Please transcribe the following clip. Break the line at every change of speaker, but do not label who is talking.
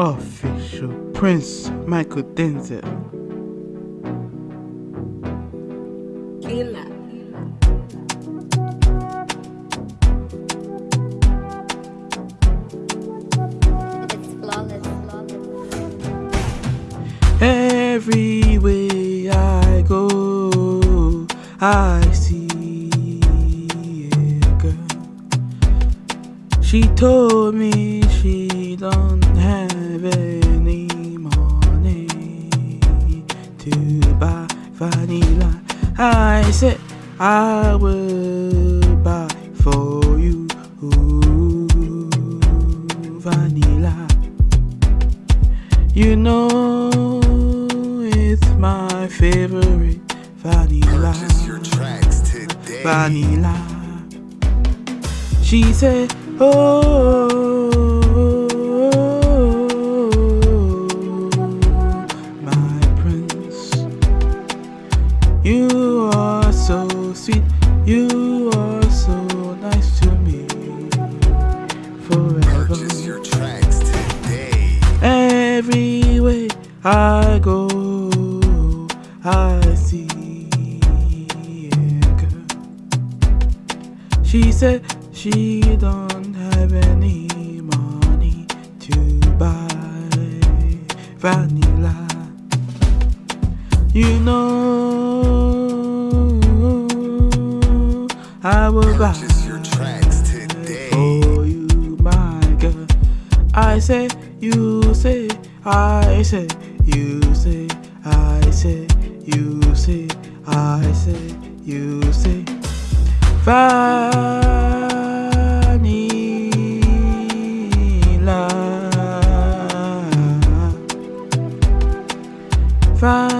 Official Prince Michael Denzel.
Killer.
It's flawless.
Every way I go, I see She told me she don't have any money to buy vanilla. I said I will buy for you vanilla. You know it's my favorite vanilla.
Purchase your tracks today.
Vanilla. She said, Oh, you are so sweet. You are so nice to me forever.
Purchase your tracks today.
Every way I go, I see a girl. She said she don't have any money to buy vanilla. You know, I will buy
your tracks today.
for you, my girl. I say, you say, I say, you say, I say, you say, I say, you say. Vanilla.